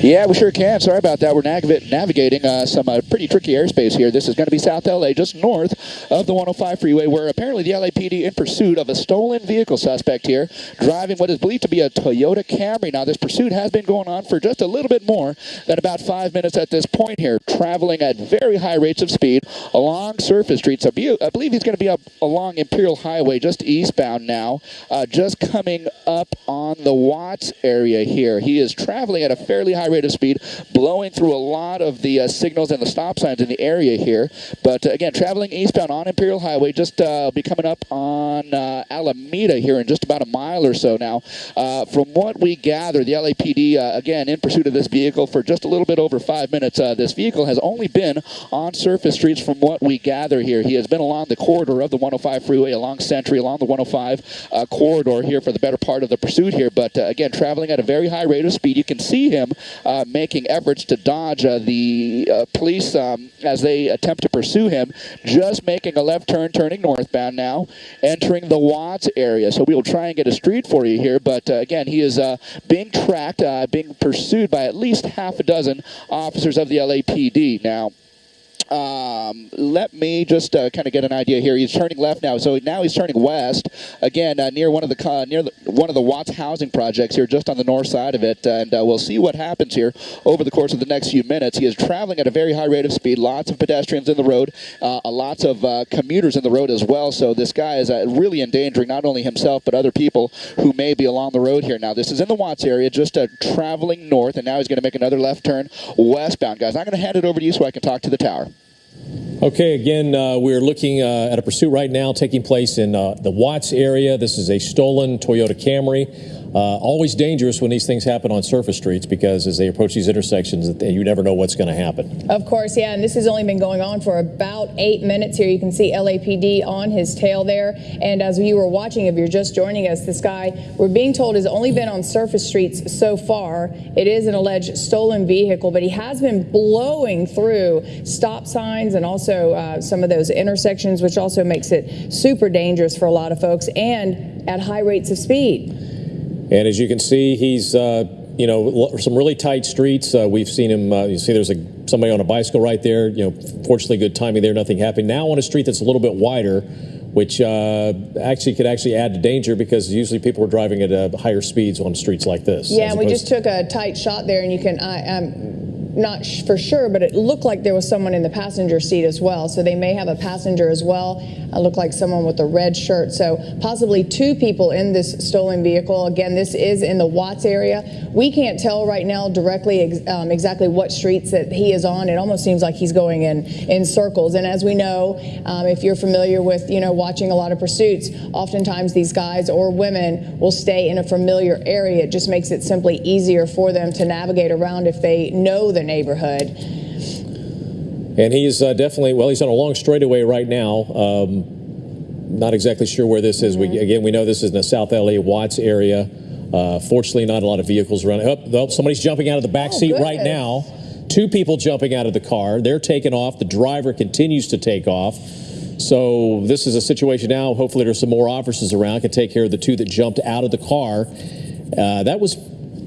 Yeah, we sure can. Sorry about that. We're nav- navigating uh, some uh, pretty tricky airspace here. This is going to be South LA, just north of the 105 freeway, where apparently the LAPD in pursuit of a stolen vehicle suspect here, driving what is believed to be a Toyota Camry. Now, this pursuit has been going on for just a little bit more than about five minutes at this point here, traveling at very high rates of speed along surface streets. I believe he's going to be up along Imperial Highway, just eastbound now, uh, just coming up on the Watts area here. He is traveling at a fairly high rate of speed, blowing through a lot of the uh, signals and the stop signs in the area here. But uh, again, traveling eastbound on Imperial Highway, just uh, be coming up on uh, Alameda here in just about a mile or so now. Uh, from what we gather, the LAPD, uh, again, in pursuit of this vehicle for just a little bit over five minutes. this vehicle has only been on surface streets from what we gather here. He has been along the corridor of the 105 freeway, along Century, along the 105 corridor here for the better part of the pursuit here. But again, traveling at a very high rate of speed. You can see him making efforts to dodge uh, the uh, police um, as they attempt to pursue him, just making a left turn, turning northbound now, entering the Watts area. So we will try and get a street for you here, but uh, again, he is uh, being tracked, being pursued by at least half a dozen officers of the LAPD. Now, um, let me just uh, kind of get an idea here. He's turning left now, so now he's turning west again uh, near one of the near the, one of the Watts housing projects here, just on the north side of it, and uh, we'll see what happens here over the course of the next few minutes. He is traveling at a very high rate of speed. Lots of pedestrians in the road, uh, lots of uh, commuters in the road as well. So this guy is really endangering not only himself but other people who may be along the road here. Now this is in the Watts area, just traveling north, and now he's going to make another left turn westbound. Guys, I'm going to hand it over to you so I can talk to the tower. Okay, again, uh, we're looking uh, at a pursuit right now taking place in uh, the Watts area. This is a stolen Toyota Camry. Uh, always dangerous when these things happen on surface streets because as they approach these intersections, you never know what's going to happen. Of course, yeah, and this has only been going on for about eight minutes here. You can see LAPD on his tail there. And as you were watching, if you're just joining us, this guy, we're being told, has only been on surface streets so far. It is an alleged stolen vehicle, but he has been blowing through stop signs and also uh, some of those intersections, which also makes it super dangerous for a lot of folks and at high rates of speed. And as you can see, he's, uh, you know, some really tight streets. Uh, we've seen him, uh, you see there's a, somebody on a bicycle right there. You know, fortunately, good timing there, nothing happened. Now on a street that's a little bit wider, which uh, actually could actually add to danger because usually people are driving at uh, higher speeds on streets like this. Yeah, we just took a tight shot there, and you can, I, um, not for sure, but it looked like there was someone in the passenger seat as well. So they may have a passenger as well. It looked like someone with a red shirt. So possibly two people in this stolen vehicle. Again, this is in the Watts area. We can't tell right now directly ex um, exactly what streets that he is on. It almost seems like he's going in in circles. And as we know, um, if you're familiar with you know watching a lot of pursuits, oftentimes these guys or women will stay in a familiar area. It just makes it simply easier for them to navigate around if they know the neighborhood. And he's uh, definitely, well, he's on a long straightaway right now. Um, not exactly sure where this is. Mm -hmm. We, again, we know this is in the South LA Watts area. Uh, fortunately, not a lot of vehicles running. Oh, oh somebody's jumping out of the back oh, seat goodness. right now. Two people jumping out of the car. They're taking off. The driver continues to take off. So this is a situation now. Hopefully, there's some more officers around can take care of the two that jumped out of the car. Uh, that was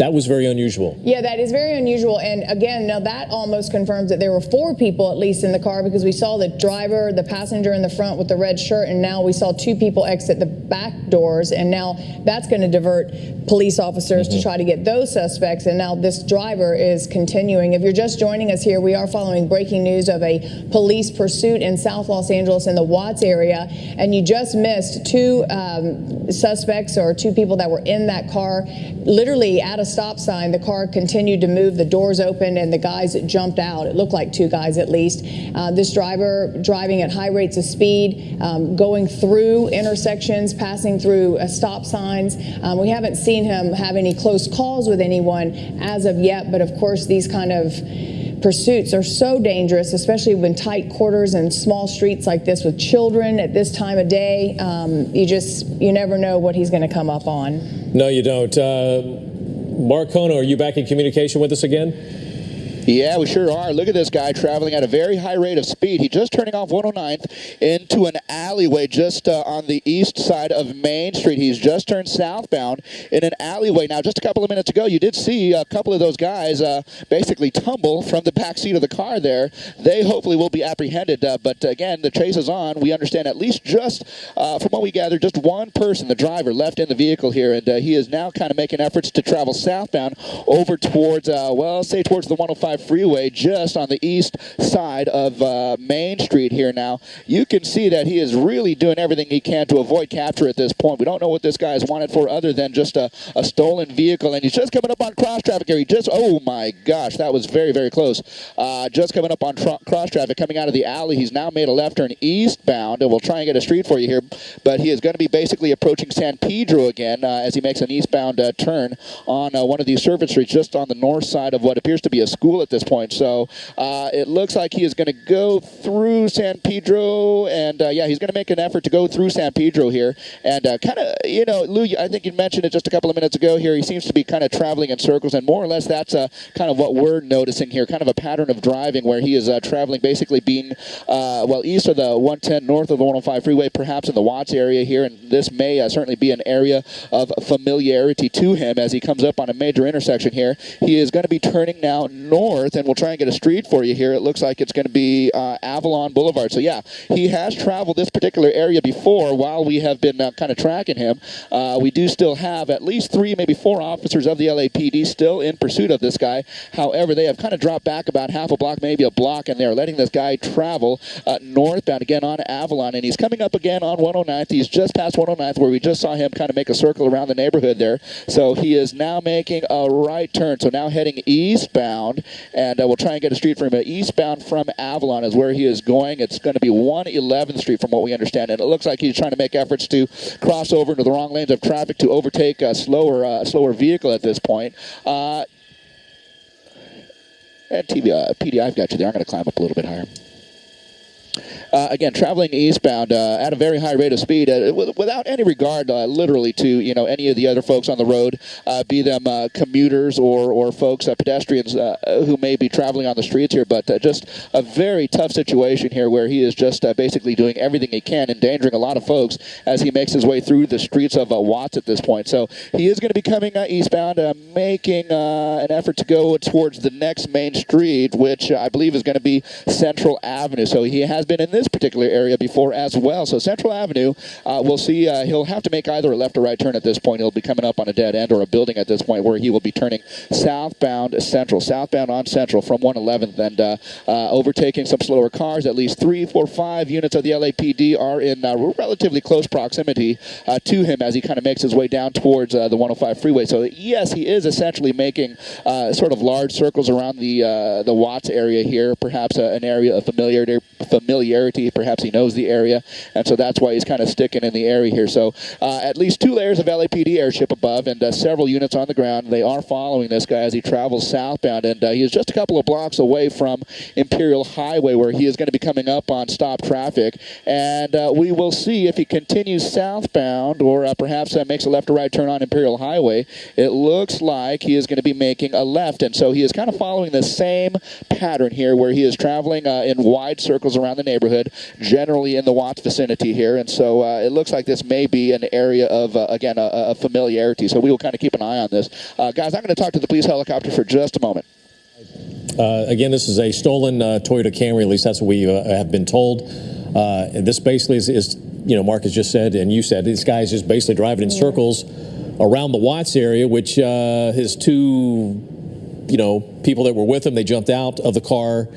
that was very unusual. Yeah, that is very unusual. And again, now that almost confirms that there were four people at least in the car because we saw the driver, the passenger in the front with the red shirt, and now we saw two people exit the back doors. And now that's going to divert police officers mm -hmm. to mm-hmm. try to get those suspects. And now this driver is continuing. If you're just joining us here, we are following breaking news of a police pursuit in South Los Angeles in the Watts area. And you just missed two um, suspects or two people that were in that car literally at a stop sign, the car continued to move, the doors opened, and the guys jumped out. It looked like two guys at least. Uh, this driver driving at high rates of speed, um, going through intersections, passing through uh, stop signs. Um, we haven't seen him have any close calls with anyone as of yet, but of course these kind of pursuits are so dangerous, especially when tight quarters and small streets like this with children at this time of day. Um, you just, you never know what he's going to come up on. No, you don't. Uh, Mark Kono, are you back in communication with us again? Yeah, we sure are. Look at this guy traveling at a very high rate of speed. He just turning off 109th into an alleyway just uh, on the east side of Main Street. He's just turned southbound in an alleyway. Now, just a couple of minutes ago, you did see a couple of those guys uh, basically tumble from the back seat of the car there. They hopefully will be apprehended. Uh, but again, the chase is on. We understand at least just uh, from what we gather, just one person, the driver, left in the vehicle here, and uh, he is now kind of making efforts to travel southbound over towards, uh, well, say towards the 105 freeway, just on the east side of uh, Main Street here now. You can see that he is really doing everything he can to avoid capture at this point. We don't know what this guy is wanted for other than just a, a stolen vehicle, and he's just coming up on cross traffic here. He just, oh my gosh, that was very, very close. Uh, just coming up on cross traffic, coming out of the alley. He's now made a left turn eastbound, and we'll try and get a street for you here, but he is going to be basically approaching San Pedro again uh, as he makes an eastbound uh, turn on uh, one of these surface streets just on the north side of what appears to be a school at this point. So uh, it looks like he is going to go through San Pedro, and uh, yeah, he's going to make an effort to go through San Pedro here, and kind of, you know, Lou, I think you mentioned it just a couple of minutes ago here. He seems to be kind of traveling in circles, and more or less that's kind of what we're noticing here, kind of a pattern of driving where he is traveling basically being, well, east of the 110, north of the 105 freeway, perhaps in the Watts area here, and this may uh, certainly be an area of familiarity to him as he comes up on a major intersection here. He is going to be turning now north, and we'll try and get a street for you here. It looks like it's going to be uh, Avalon Boulevard. So yeah, he has traveled this particular area before while we have been uh, kind of tracking him. Uh, we do still have at least three, maybe four officers of the LAPD still in pursuit of this guy. However, they have kind of dropped back about half a block, maybe a block, and they're letting this guy travel uh, northbound again on Avalon, and he's coming up again on 109th. He's just past 109th where we just saw him kind of make a circle around the neighborhood there. So he is now making a right turn. So now heading eastbound, and uh, we'll try and get a street for him. Eastbound from Avalon is where he is going. It's going to be 111th Street from what we understand, and it looks like he's trying to make efforts to cross over into the wrong lanes of traffic to overtake a slower, uh, slower vehicle at this point. Uh, and TV, uh, PD, I've got you there. I'm going to climb up a little bit higher. Uh, again, traveling eastbound uh, at a very high rate of speed, uh, without any regard, uh, literally, to you know any of the other folks on the road, uh, be them commuters or or folks, pedestrians who may be traveling on the streets here. But just a very tough situation here, where he is just basically doing everything he can, endangering a lot of folks as he makes his way through the streets of Watts at this point. So he is going to be coming eastbound, making an effort to go towards the next main street, which I believe is going to be Central Avenue. So he has been in this particular area before as well. So Central Avenue, uh, we'll see. Uh, he'll have to make either a left or right turn at this point. He'll be coming up on a dead end or a building at this point where he will be turning southbound Central, southbound on Central from 111th and uh, uh, overtaking some slower cars. At least three, four, five units of the LAPD are in uh, relatively close proximity uh, to him as he kind of makes his way down towards the 105 freeway. So yes, he is essentially making sort of large circles around the the Watts area here, perhaps an area of familiarity familiarity. Perhaps he knows the area, and so that's why he's kind of sticking in the area here. So uh, at least two layers of LAPD airship above and uh, several units on the ground. They are following this guy as he travels southbound, and uh, he is just a couple of blocks away from Imperial Highway where he is going to be coming up on stop traffic. And uh, we will see if he continues southbound or uh, perhaps uh, makes a left or right turn on Imperial Highway. It looks like he is going to be making a left, and so he is kind of following the same pattern here where he is traveling in wide circles around the neighborhood, generally in the Watts vicinity here. And so uh, it looks like this may be an area of, uh, again, a, a, familiarity. So we will kind of keep an eye on this. Uh, guys, I'm going to talk to the police helicopter for just a moment. Uh, again, this is a stolen uh, Toyota Camry. At least that's what we uh, have been told. this basically is, is, you know, Mark has just said, and you said, this guy is just basically driving in circles around the Watts area, which his two, you know, people that were with him, they jumped out of the car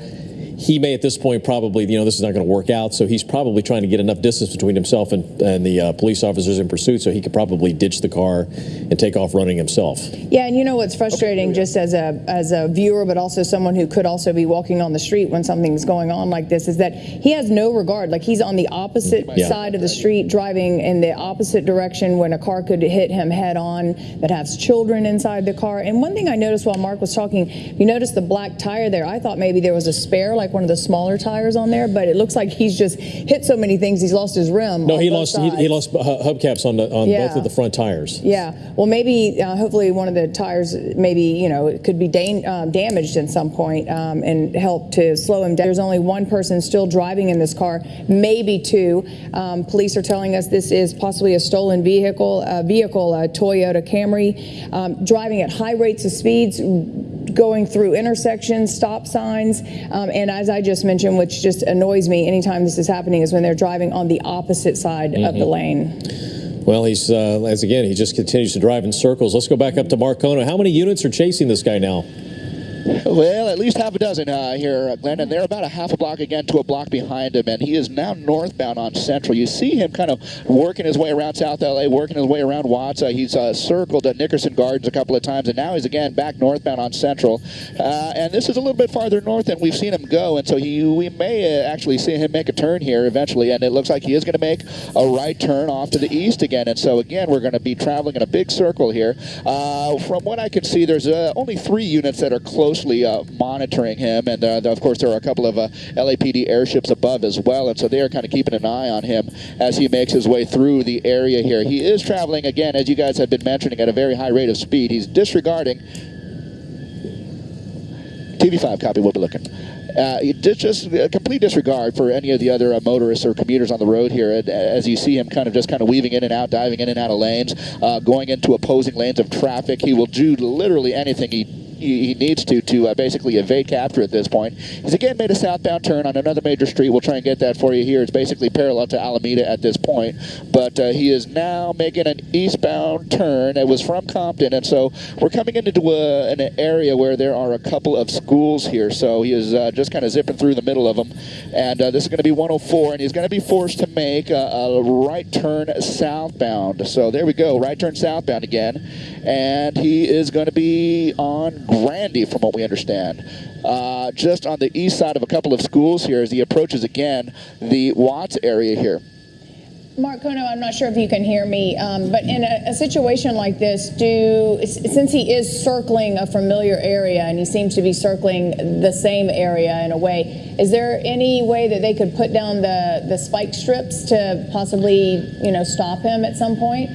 he may at this point probably, you know, this is not going to work out. So he's probably trying to get enough distance between himself and, and the uh, police officers in pursuit so he could probably ditch the car and take off running himself. Yeah, and you know what's frustrating okay, just as a, as a viewer, but also someone who could also be walking on the street when something's going on like this is that he has no regard. Like he's on the opposite yeah. side of the street driving in the opposite direction when a car could hit him head on that has children inside the car. And one thing I noticed while Mark was talking, you noticed the black tire there. I thought maybe there was a spare, like like one of the smaller tires on there, but it looks like he's just hit so many things he's lost his rim. No, he lost he, he lost hubcaps on the, on Yeah. both of the front tires. Yeah, well, maybe, uh, hopefully, one of the tires, maybe you know, it could be um, damaged at some point, um, and help to slow him down. There's only one person still driving in this car, maybe two. Um, police are telling us this is possibly a stolen vehicle, a vehicle, a Toyota Camry, um, driving at high rates of speeds. Going through intersections, stop signs, um, and as I just mentioned, which just annoys me anytime this is happening, is when they're driving on the opposite side of the lane. Well, he's uh, as again he just continues to drive in circles. Let's go back up to Mark Kono. How many units are chasing this guy now? Well, at least half a dozen uh, here, uh, Glenn, and they're about a half a block again to a block behind him, and he is now northbound on Central. You see him kind of working his way around South LA, working his way around Watts. Uh, he's uh, circled at Nickerson Gardens a couple of times, and now he's again back northbound on Central. Uh, and this is a little bit farther north than we've seen him go, and so he, we may actually see him make a turn here eventually, and it looks like he is going to make a right turn off to the east again. And so again, we're going to be traveling in a big circle here. From what I can see, there's only three units that are closely uh, monitoring him, and uh, of course there are a couple of uh, LAPD airships above as well, and so they are kind of keeping an eye on him as he makes his way through the area here. He is traveling again, as you guys have been mentioning, at a very high rate of speed. He's disregarding. TV5 copy. We'll be looking. Uh, just a complete disregard for any of the other uh, motorists or commuters on the road here. As you see him kind of just kind of weaving in and out, diving in and out of lanes, uh, going into opposing lanes of traffic. He will do literally anything he he, he needs to to uh, basically evade capture at this point. He's again made a southbound turn on another major street. We'll try and get that for you here. It's basically parallel to Alameda at this point, but uh, he is now making an eastbound turn. It was from Compton, and so we're coming into a, an area where there are a couple of schools here. So he is uh, just kind of zipping through the middle of them, and uh, this is going to be 104, and he's going to be forced to make a, a right turn southbound. So there we go, right turn southbound again, and he is going to be on Grandee, from what we understand. Uh, just on the east side of a couple of schools here as he approaches again the Watts area here. Mark Kono, I'm not sure if you can hear me, um, but in a, a situation like this, do since he is circling a familiar area and he seems to be circling the same area in a way, is there any way that they could put down the the spike strips to possibly, you know, stop him at some point?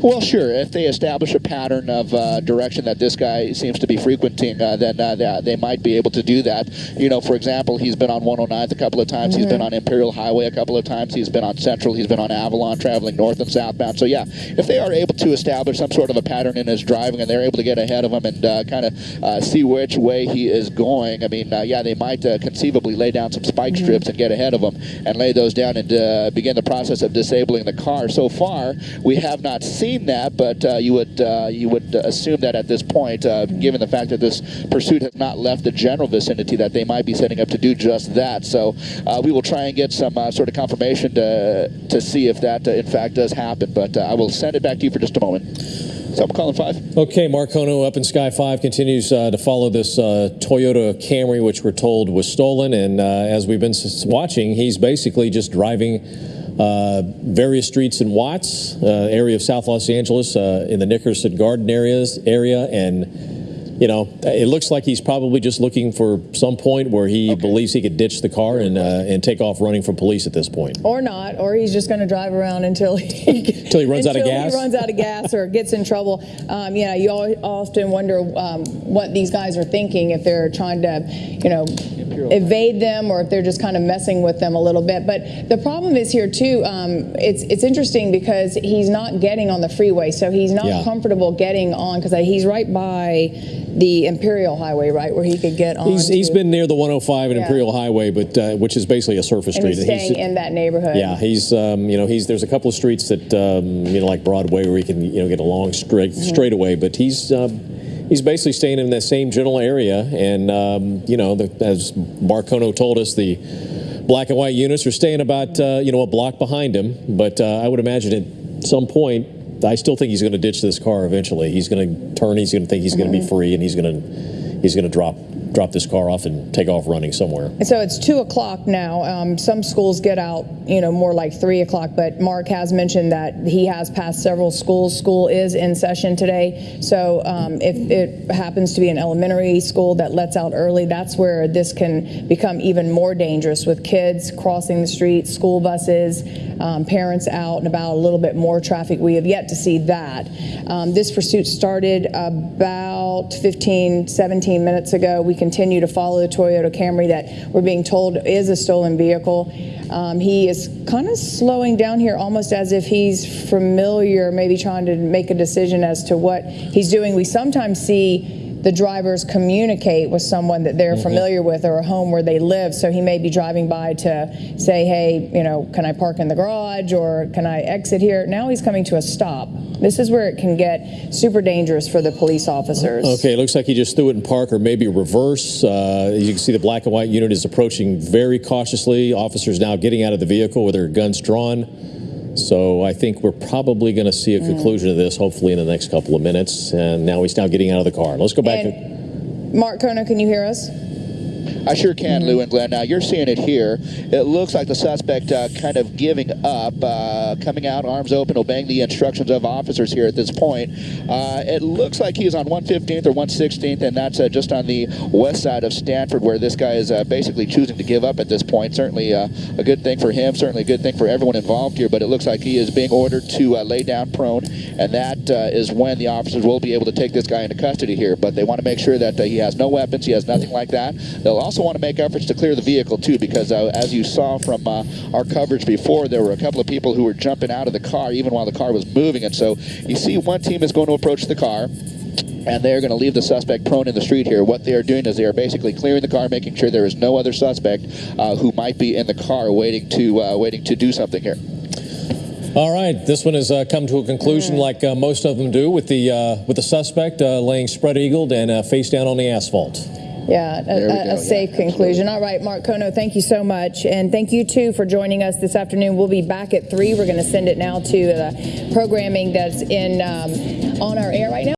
Well, sure. If they establish a pattern of uh, direction that this guy seems to be frequenting, uh, then uh, they, might be able to do that. You know, for example, he's been on 109 a couple of times. He's been on Imperial Highway a couple of times. He's been on Central. He's been on Avalon, traveling north and southbound. So yeah, if they are able to establish some sort of a pattern in his driving and they're able to get ahead of him and uh, kind of uh, see which way he is going, I mean, uh, yeah, they might uh, conceivably lay down some spike strips and get ahead of him and lay those down and uh, begin the process of disabling the car. So far, we have not seen that, but uh, you would uh, you would assume that at this point, uh, given the fact that this pursuit has not left the general vicinity, that they might be setting up to do just that. So uh, we will try and get some uh, sort of confirmation to to see if that in fact does happen. But I will send it back to you for just a moment. So I'm calling five. Okay, Mark Kono up in Sky 5 continues uh, to follow this uh, Toyota Camry, which we're told was stolen. And uh, as we've been watching, he's basically just driving various streets in Watts, uh, area of South Los Angeles, uh, in the Nickerson Garden areas area. And, you know, it looks like he's probably just looking for some point where he believes he could ditch the car and, uh, and take off running from police at this point. Or not, or he's just going to drive around until he Until he runs out of gas? he runs out of gas or gets in trouble. Um, you know, you often wonder um, what these guys are thinking if they're trying to, you know, evade them or if they're just kind of messing with them a little bit. But the problem is here too. Um, it's it's interesting because he's not getting on the freeway, so he's not Yeah. comfortable getting on because he's right by the Imperial Highway, right, where he could get on. He's, he's been near the 105 and Yeah. Imperial Highway, but uh, which is basically a surface and street. he's staying in that neighborhood. Yeah, he's um, you know he's there's a couple of streets that um, you know like Broadway where he can you know get a long straight Mm-hmm. straightaway, but he's um, he's basically staying in that same general area, and um, you know the, as Mark Kono told us the. Black and white units are staying about uh, you know a block behind him, but uh, I would imagine at some point I still think he's going to ditch this car eventually. He's going to turn. He's going to think he's going to be free, and he's going to he's going to drop drop this car off and take off running somewhere. So it's two o'clock now. Um, some schools get out, you know, more like three o'clock. But Mark has mentioned that he has passed several schools. School is in session today. So um, if it happens to be an elementary school that lets out early, that's where this can become even more dangerous with kids crossing the street, school buses, um, parents out and about, a little bit more traffic. We have yet to see that. Um, this pursuit started about 15, 17 minutes ago. We continue to follow the Toyota Camry that we're being told is a stolen vehicle. Um, he is kind of slowing down here almost as if he's familiar, maybe trying to make a decision as to what he's doing. We sometimes see the drivers communicate with someone that they're familiar with or a home where they live. So he may be driving by to say, hey, you know, can I park in the garage or can I exit here? Now he's coming to a stop. This is where it can get super dangerous for the police officers. Okay, it looks like he just threw it in park or maybe reverse. Uh, you can see, the black and white unit is approaching very cautiously. Officers now getting out of the vehicle with their guns drawn. So I think we're probably going to see a mm. conclusion of this hopefully in the next couple of minutes. And now he's now getting out of the car. Let's go back to. Mark Kono, can you hear us? I sure can, Lou and Glenn. Now you're seeing it here. It looks like the suspect uh, kind of giving up, uh, coming out, arms open, obeying the instructions of officers here at this point. Uh, it looks like he's on 115th or 116th, and that's uh, just on the west side of Stanford, where this guy is uh, basically choosing to give up at this point. Certainly uh, a good thing for him. Certainly a good thing for everyone involved here. But it looks like he is being ordered to lay down prone, and that is when the officers will be able to take this guy into custody here. But they want to make sure that he has no weapons, he has nothing like that. They'll also want to make efforts to clear the vehicle too, because uh, as you saw from uh, our coverage before, there were a couple of people who were jumping out of the car even while the car was moving. And so you see one team is going to approach the car and they're going to leave the suspect prone in the street here. What they are doing is they are basically clearing the car, making sure there is no other suspect uh, who might be in the car waiting to uh, waiting to do something here. All right, this one has uh, come to a conclusion, like uh, most of them do, with the uh, with the suspect uh, laying spread eagled and uh, face down on the asphalt. Yeah, a, a safe Yeah, conclusion. All right, Mark Kono, thank you so much. And thank you, too, for joining us this afternoon. We'll be back at 3. We're going to send it now to the programming that's in um, on our air right now.